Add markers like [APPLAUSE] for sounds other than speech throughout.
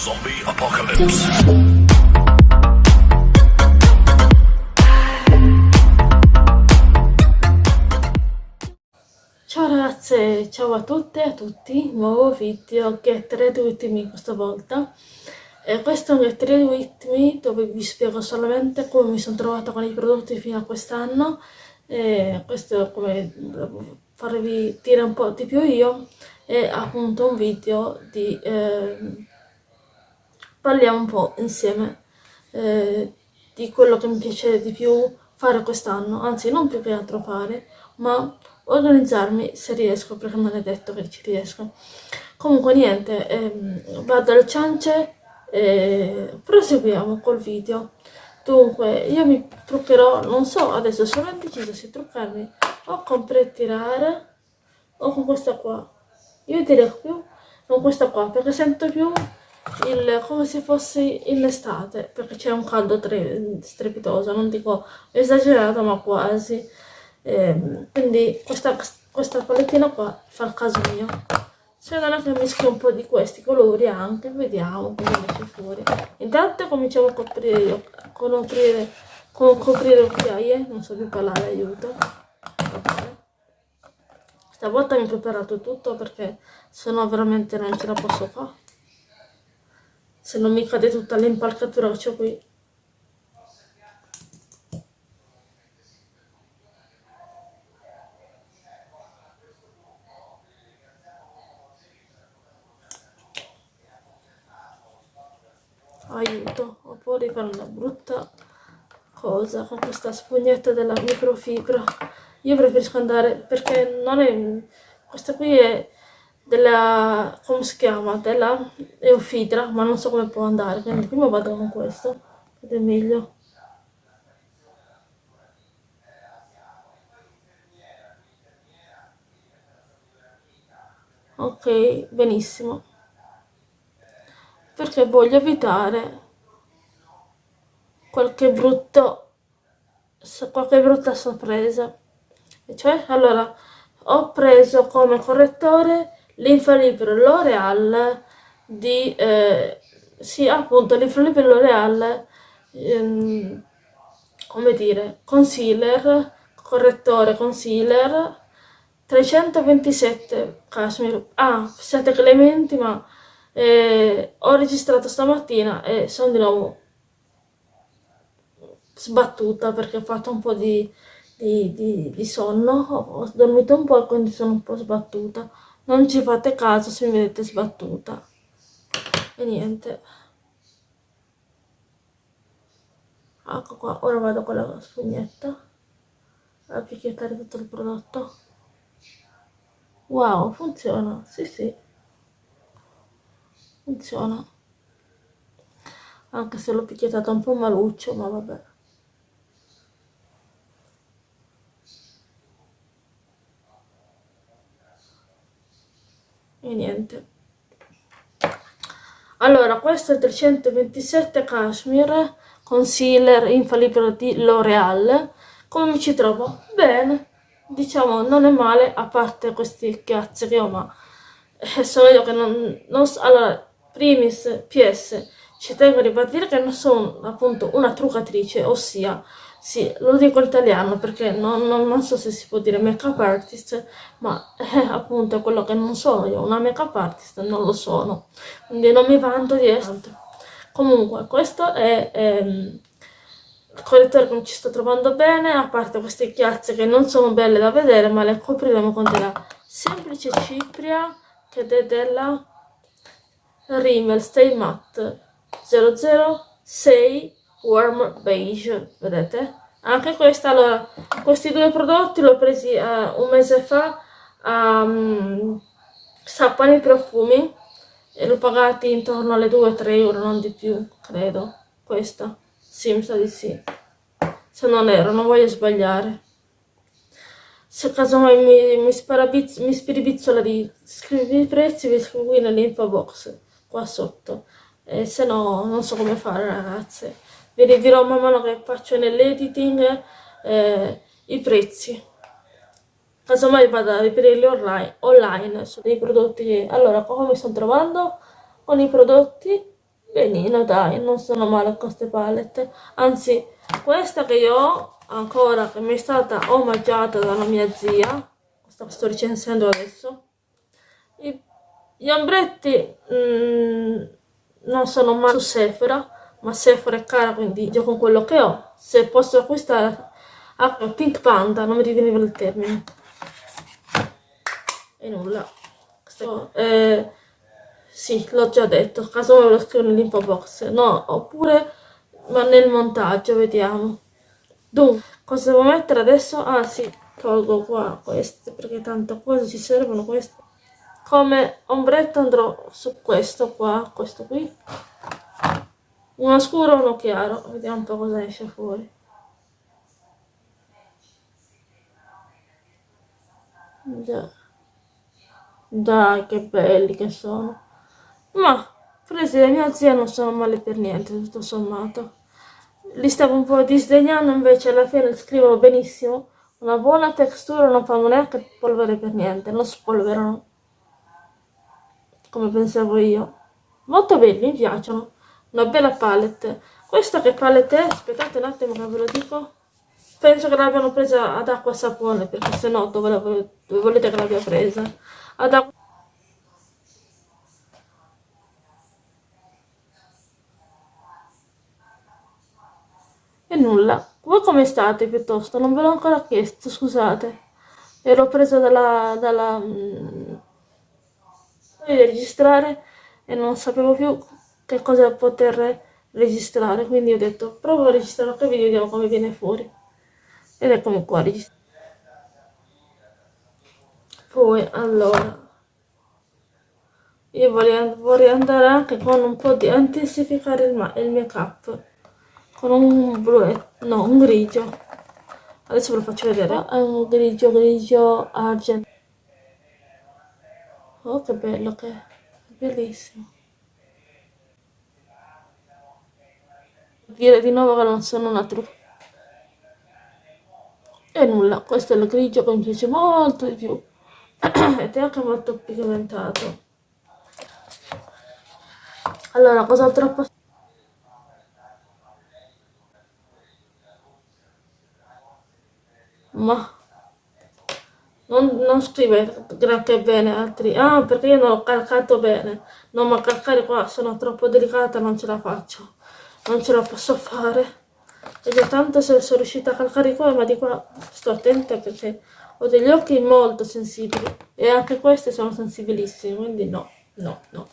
Zombie Apocalypse. Ciao ragazze, ciao a tutte e a tutti, nuovo video Get Ready With Me questa volta. E questo è un Get Ready With Me dove vi spiego solamente come mi sono trovata con i prodotti fino a quest'anno. E questo è come farvi dire un po' di più io. E appunto un video di eh, parliamo un po' insieme eh, di quello che mi piace di più fare quest'anno, anzi non più che altro fare, ma organizzarmi se riesco, perché non è detto che ci riesco. Comunque niente, ehm, vado alle ciance e proseguiamo col video. Dunque, io mi truccherò, non so, adesso sono indeciso se truccarmi o con pre-tirare o con questa qua. Io direi più con questa qua, perché sento più il, come se fosse in estate, perché c'è un caldo strepitoso, non dico esagerato, ma quasi. Eh, quindi questa, questa palettina qua fa il caso mio. Se non è che mischio un po' di questi colori anche, vediamo come esce fuori. Intanto cominciamo a coprire, con coprire, con coprire occhiaie, non so più parlare, aiuto. Stavolta mi ho preparato tutto perché sennò veramente non ce la posso fare se non mi cade tutta l'impalcatura che ho qui. Aiuto ho paura di fare una brutta cosa con questa spugnetta della microfibra. Io preferisco andare perché non è questa qui è della, come si chiama, della Eufidra, ma non so come può andare, quindi prima vado con questo, ed è meglio. Ok, benissimo. Perché voglio evitare qualche brutto, qualche brutta sorpresa. Cioè, allora, ho preso come correttore l'infallibile L'Oreal di eh, sì appunto l'infallibile L'Oreal ehm, come dire concealer correttore concealer 327 cashmere ah siete clementi ma eh, ho registrato stamattina e sono di nuovo sbattuta perché ho fatto un po' di, di, di, di sonno ho, ho dormito un po' e quindi sono un po' sbattuta non ci fate caso se mi vedete sbattuta. E niente. Ecco qua ora vado con la spugnetta. A picchiettare tutto il prodotto. Wow funziona. Sì sì. Funziona. Anche se l'ho picchiettata un po' maluccio ma vabbè e niente. Allora questo è 327 cashmere concealer infallibile di L'Oreal come mi ci trovo? bene. Diciamo non è male a parte questi chiazzi che ho ma eh, sono io che non, non allora primis ps ci tengo a ribadire che non sono appunto una truccatrice ossia sì, lo dico in italiano perché non, non, non, so se si può dire make-up artist, ma eh, appunto è quello che non sono io, una make-up artist non lo sono, quindi non mi vanto di essere. Comunque, questo è ehm, il correttore che non ci sto trovando bene, a parte queste chiazze che non sono belle da vedere, ma le copriremo con della semplice cipria, che è della Rimmel Stay Matte 006 warm beige vedete? Anche questa allora questi due prodotti l'ho presi uh, un mese fa a um, Sappani Profumi e l'ho pagati intorno alle 2-3 euro non di più credo. Questa sì mi sa di sì. Se non ero non voglio sbagliare. Se casomai mi, mi, mi spiribizzola di scrivi i prezzi vi scrivo qui nell'info box qua sotto e se no non so come fare ragazze. Vi ridirò man mano che faccio nell'editing eh, i prezzi. Casomai vado a reperirli online, online su dei prodotti allora come mi sto trovando con i prodotti. Benino dai non sono male queste palette. Anzi questa che io ho ancora che mi è stata omaggiata dalla mia zia questa sto recensendo adesso. Gli ombretti mm, non sono male su Sephora ma Sephora è cara quindi io con quello che ho se posso acquistare ah, Pink Panda non mi riveniva il termine. E nulla. Questo, eh, sì l'ho già detto. Caso me lo scrivo nell'info box. No oppure ma nel montaggio vediamo. Dunque cosa devo mettere adesso? Ah sì tolgo qua queste perché tanto cosa ci servono queste come ombretto andrò su questo qua questo qui. Uno scuro e uno chiaro. Vediamo un po' cosa esce fuori. Dai che belli che sono. Ma presi da mia zia non sono male per niente tutto sommato. Li stavo un po' disdegnando invece alla fine scrivono benissimo. Una buona textura non fanno neanche polvere per niente non spolverano come pensavo io. Molto belli, mi piacciono. Una bella palette. Questa che palette è? Aspettate un attimo che ve lo dico. Penso che l'abbiano presa ad acqua sapone, perché se no dove, dove volete che l'abbia presa? Ad acqua E nulla. Voi come state piuttosto? Non ve l'ho ancora chiesto, scusate. Ero presa dalla... dalla mm, di registrare e non sapevo più che cosa poter registrare quindi ho detto provo a registrare video vediamo come viene fuori. Ed eccomi qua registrato poi allora io voglio, vorrei andare anche con un po' di intensificare il, il make up con un blu no un grigio. Adesso ve lo faccio vedere. È un grigio grigio argento Oh, che bello che è. Bellissimo. Dire di nuovo che non sono una trucca. E nulla, questo è il grigio che mi piace molto di più. [CLEARS THROAT] Ed è anche molto pigmentato. Allora, cos'altro posso... Ma non, non scrive granché bene altri. Ah perché io non ho calcato bene. No ma calcare qua sono troppo delicata non ce la faccio. Non ce la posso fare. E già tanto se sono riuscita a calcare qua ma di qua sto attenta perché ho degli occhi molto sensibili. E anche questi sono sensibilissimi quindi no no no.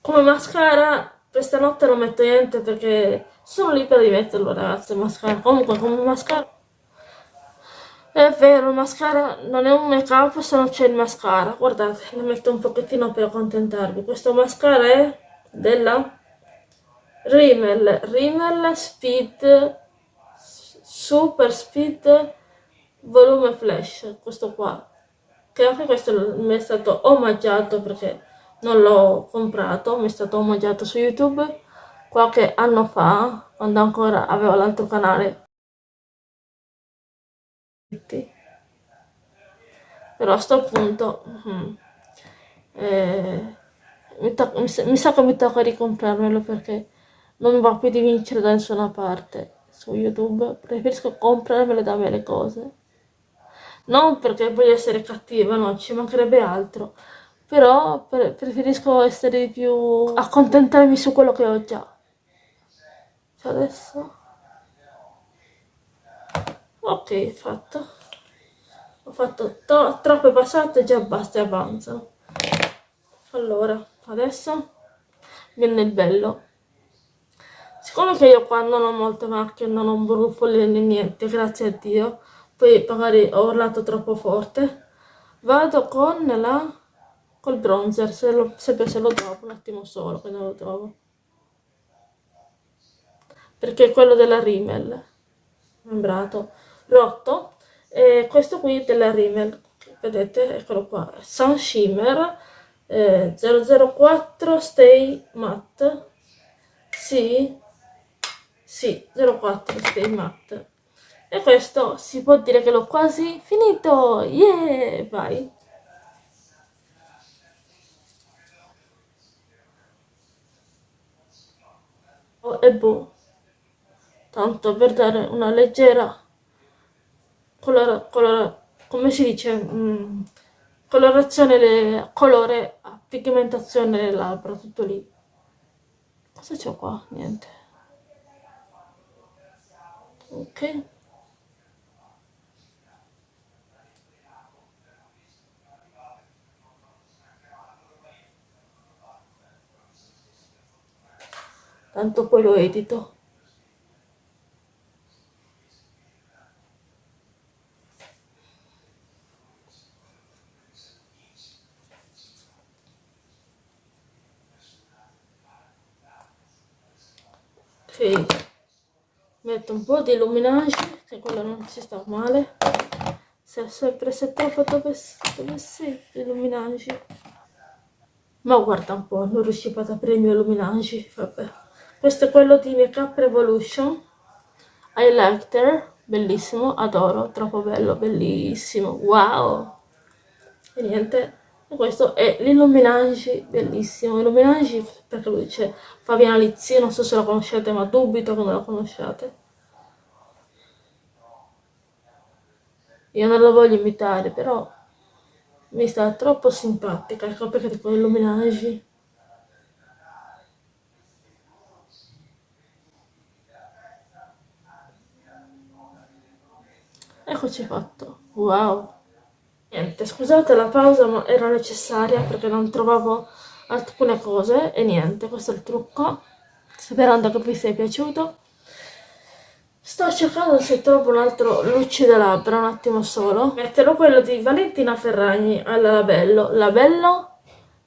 Come mascara questa notte non metto niente perché sono libera di metterlo ragazzi mascara. Comunque come mascara è vero, il mascara non è un make up se non c'è il mascara. Guardate, ne metto un pochettino per accontentarvi. Questo mascara è della Rimmel, Rimmel Speed Super Speed Volume Flash, questo qua. Che anche questo mi è stato omaggiato perché non l'ho comprato, mi è stato omaggiato su YouTube qualche anno fa, quando ancora avevo l'altro canale però a sto punto mm, eh, mi, mi, mi, sa che mi tocca ricomprarmelo perché non mi va più di vincere da nessuna parte su youtube. Preferisco comprarmele da me le cose. Non perché voglio essere cattiva no ci mancherebbe altro però pre preferisco essere più accontentarmi su quello che ho già. Cioè adesso ok fatto. Ho fatto to troppe passate già basta e avanza. Allora adesso viene il bello. Siccome che io qua non ho molte macchie non ho brufoli né niente grazie a dio poi magari ho urlato troppo forte vado con la col bronzer se lo, sempre se lo trovo un attimo solo che non lo trovo. Perché è quello della Rimmel membrato rotto. E questo qui della Rimmel vedete eccolo qua Sun Shimmer eh, 004 Stay Matte. Sì sì 04 Stay Matte. E questo si può dire che l'ho quasi finito. Yeah vai. E boh. Tanto per dare una leggera colora, colora, come si dice mm, colorazione le, colore pigmentazione delle labbra tutto lì. Cosa c'ho qua? niente. Ok. Tanto poi lo edito metto un po' di illuminage che quello non ci sta male. Se è sempre se troppo dove, dove sei illuminage ma guarda un po' non riuscivo ad aprire il mio illuminage vabbè. Questo è quello di Make Up Revolution. Highlighter bellissimo adoro troppo bello bellissimo wow. E niente questo è l'illuminage bellissimo. Illuminage perché lui dice Fabiana Lizzi non so se lo conoscete ma dubito che non lo conosciate. Io non lo voglio imitare però mi sta troppo simpatica ecco perché dico illuminage eccoci fatto. Wow Niente, scusate la pausa ma era necessaria perché non trovavo alcune cose e niente, questo è il trucco. Sperando che vi sia piaciuto. Sto cercando se trovo un altro lucido labbra, un attimo solo. Metterò quello di Valentina Ferragni al labello. Labello,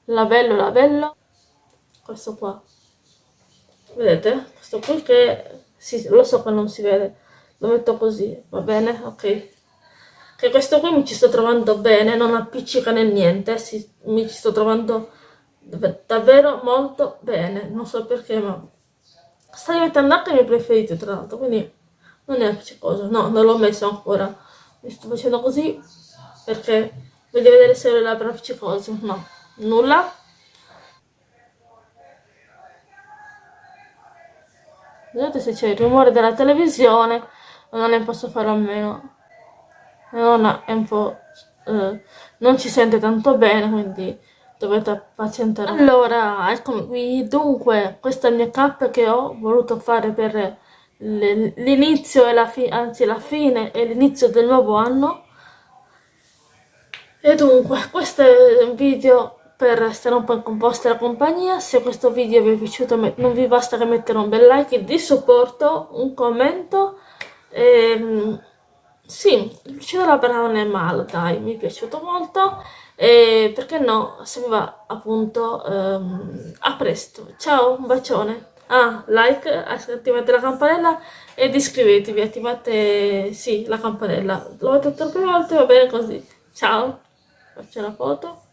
labello, labello. Questo qua. Vedete? Questo qui che... Sì, lo so che non si vede. Lo metto così, va bene? Ok che questo qui mi ci sto trovando bene, non appiccica né niente, si, mi ci sto trovando davvero molto bene, non so perché, ma sta diventando anche il mio preferito tra l'altro, quindi non è appiccicoso, no, non l'ho messo ancora, mi sto facendo così perché voglio vedere se ho le labbra appiccicose, no, nulla. Vedete se c'è il rumore della televisione, non ne posso fare a meno non è un po' eh, non ci sente tanto bene quindi dovete pazientare allora eccomi qui. Dunque questa è il mia cap che ho voluto fare per l'inizio e la fine anzi la fine e l'inizio del nuovo anno. E dunque questo è un video per stare un po' in vostra compagnia. Se questo video vi è piaciuto non vi basta che mettere un bel like di supporto un commento e ehm, sì, l'uscita della non è male, dai, mi è piaciuto molto e perché no, se vi va appunto ehm, a presto, ciao, un bacione. Ah, like, attivate la campanella ed iscrivetevi, attivate, sì, la campanella. L'ho detto troppe volte, va bene così. Ciao, faccio la foto.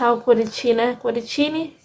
Tchau, Curitine. coritine